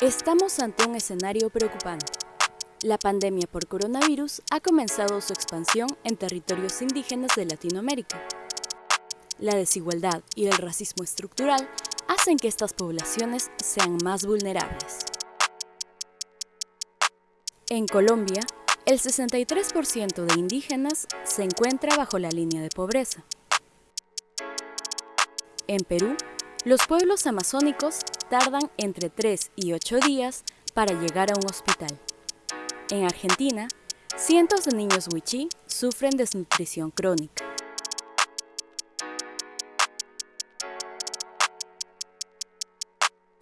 Estamos ante un escenario preocupante. La pandemia por coronavirus ha comenzado su expansión en territorios indígenas de Latinoamérica. La desigualdad y el racismo estructural hacen que estas poblaciones sean más vulnerables. En Colombia, el 63% de indígenas se encuentra bajo la línea de pobreza. En Perú, los pueblos amazónicos tardan entre 3 y 8 días para llegar a un hospital. En Argentina, cientos de niños wichí sufren desnutrición crónica.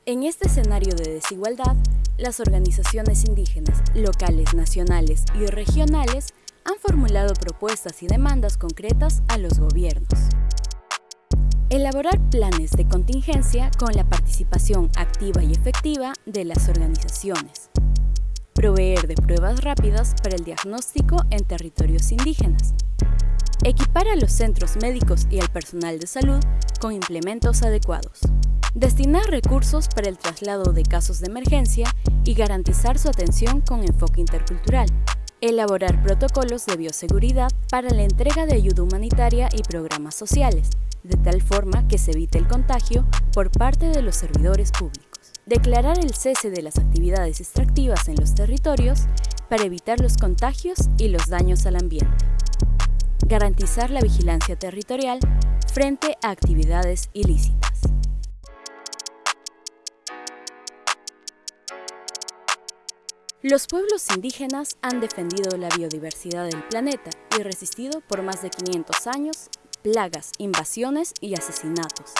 En este escenario de desigualdad, las organizaciones indígenas, locales, nacionales y regionales han formulado propuestas y demandas concretas a los gobiernos. Elaborar planes de contingencia con la participación activa y efectiva de las organizaciones. Proveer de pruebas rápidas para el diagnóstico en territorios indígenas. Equipar a los centros médicos y al personal de salud con implementos adecuados. Destinar recursos para el traslado de casos de emergencia y garantizar su atención con enfoque intercultural. Elaborar protocolos de bioseguridad para la entrega de ayuda humanitaria y programas sociales de tal forma que se evite el contagio por parte de los servidores públicos. Declarar el cese de las actividades extractivas en los territorios para evitar los contagios y los daños al ambiente. Garantizar la vigilancia territorial frente a actividades ilícitas. Los pueblos indígenas han defendido la biodiversidad del planeta y resistido por más de 500 años plagas, invasiones y asesinatos.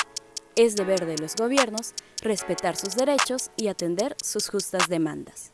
Es deber de los gobiernos respetar sus derechos y atender sus justas demandas.